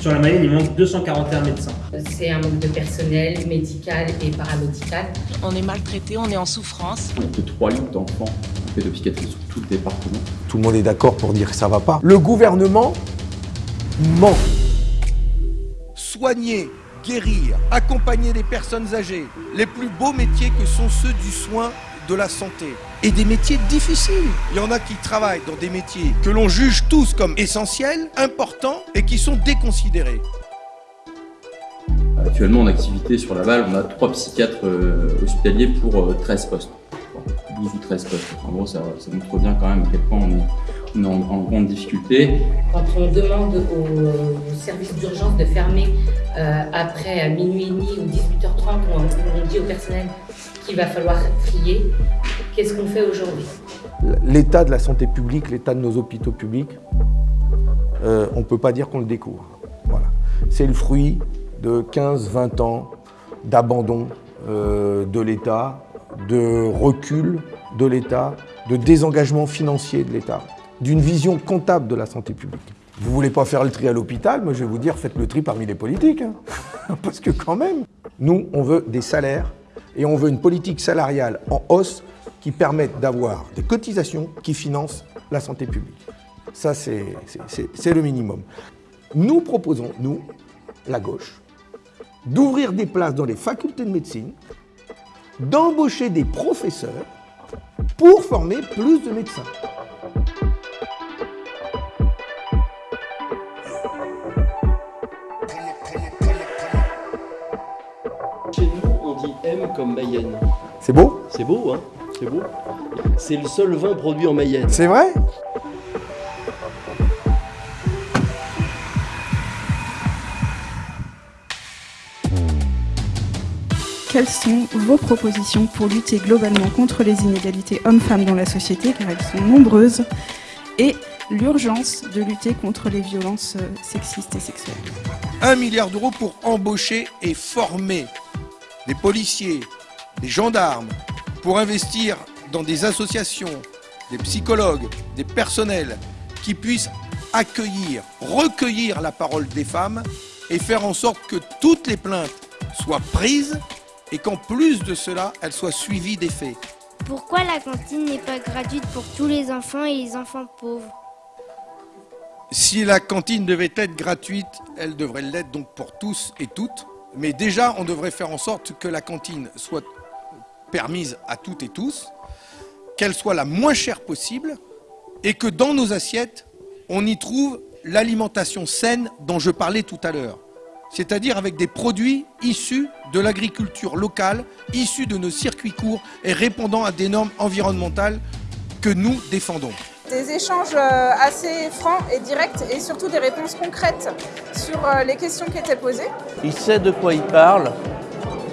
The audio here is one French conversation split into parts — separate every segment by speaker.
Speaker 1: Sur la Mayenne, il manque 241 médecins.
Speaker 2: C'est un manque de personnel médical et paramédical.
Speaker 3: On est maltraité, on est en souffrance.
Speaker 4: On a que 3 lits d'enfants en pédopsychiatrie sur tout le département.
Speaker 5: Tout le monde est d'accord pour dire que ça va pas. Le gouvernement ment.
Speaker 6: Soigner, guérir, accompagner les personnes âgées, les plus beaux métiers que sont ceux du soin de la santé. Et des métiers difficiles. Il y en a qui travaillent dans des métiers que l'on juge tous comme essentiels, importants et qui sont déconsidérés.
Speaker 4: Actuellement en activité sur Laval, on a 3 psychiatres euh, hospitaliers pour euh, 13 postes. 12 ou 13 postes. En gros, ça, ça montre bien quand même à quel point on est, on est en, en, grande difficulté.
Speaker 2: Quand on demande au, au service d'urgence de fermer euh, après à minuit et demi ou 18h30, on, on dit au personnel qu'il va falloir trier, qu'est-ce qu'on fait aujourd'hui?
Speaker 5: L'état de la santé publique, l'état de nos hôpitaux publics, euh, on ne peut pas dire qu'on le découvre. Voilà. C'est le fruit de 15-20 ans d'abandon euh, de l'État, de recul de l'État, de désengagement financier de l'État, d'une vision comptable de la santé publique. Vous voulez pas faire le tri à l'hôpital, moi je vais vous dire, faites le tri parmi les politiques. Hein. Parce que quand même, nous, on veut des salaires et on veut une politique salariale en hausse qui permette d'avoir des cotisations qui financent la santé publique. Ça, c'est le minimum. Nous proposons, nous, la gauche, d'ouvrir des places dans les facultés de médecine, d'embaucher des professeurs pour former plus de médecins.
Speaker 7: M comme Mayenne.
Speaker 5: C'est beau
Speaker 7: C'est beau, hein C'est beau. C'est le seul vin produit en Mayenne.
Speaker 5: C'est vrai
Speaker 8: Quelles sont vos propositions pour lutter globalement contre les inégalités hommes-femmes dans la société, car elles sont nombreuses, et l'urgence de lutter contre les violences sexistes et sexuelles?
Speaker 6: Un milliard d'euros pour embaucher et former des policiers, des gendarmes, pour investir dans des associations, des psychologues, des personnels qui puissent accueillir, recueillir la parole des femmes et faire en sorte que toutes les plaintes soient prises et qu'en plus de cela, elles soient suivies des faits.
Speaker 9: Pourquoi la cantine n'est pas gratuite pour tous les enfants et les enfants pauvres?
Speaker 6: Si la cantine devait être gratuite, elle devrait l'être donc pour tous et toutes. Mais déjà, on devrait faire en sorte que la cantine soit permise à toutes et tous, qu'elle soit la moins chère possible et que dans nos assiettes, on y trouve l'alimentation saine dont je parlais tout à l'heure c'est-à-dire avec des produits issus de l'agriculture locale, issus de nos circuits courts et répondant à des normes environnementales que nous défendons.
Speaker 10: Des échanges euh, assez francs et directs et surtout des réponses concrètes sur euh, les questions qui étaient posées.
Speaker 11: Il sait de quoi il parle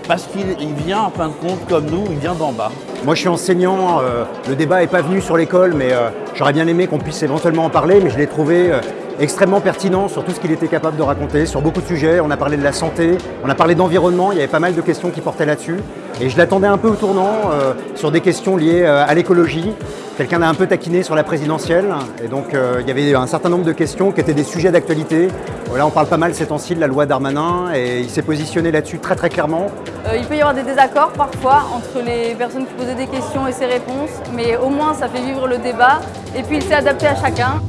Speaker 11: parce qu'il vient en fin de compte comme nous, il vient d'en bas.
Speaker 12: Moi je suis enseignant, euh, le débat n'est pas venu sur l'école mais euh, j'aurais bien aimé qu'on puisse éventuellement en parler mais je l'ai trouvé euh, extrêmement pertinent sur tout ce qu'il était capable de raconter, sur beaucoup de sujets. On a parlé de la santé, on a parlé d'environnement, il y avait pas mal de questions qui portaient là-dessus. Et je l'attendais un peu au tournant sur des questions liées à l'écologie. Quelqu'un a un peu taquiné sur la présidentielle et donc il y avait un certain nombre de questions qui étaient des sujets d'actualité. Là on parle pas mal ces temps-ci de la loi Darmanin et il s'est positionné là-dessus très très clairement.
Speaker 13: Il peut y avoir des désaccords parfois entre les personnes qui posaient des questions et ses réponses, mais au moins ça fait vivre le débat et puis il s'est adapté à chacun.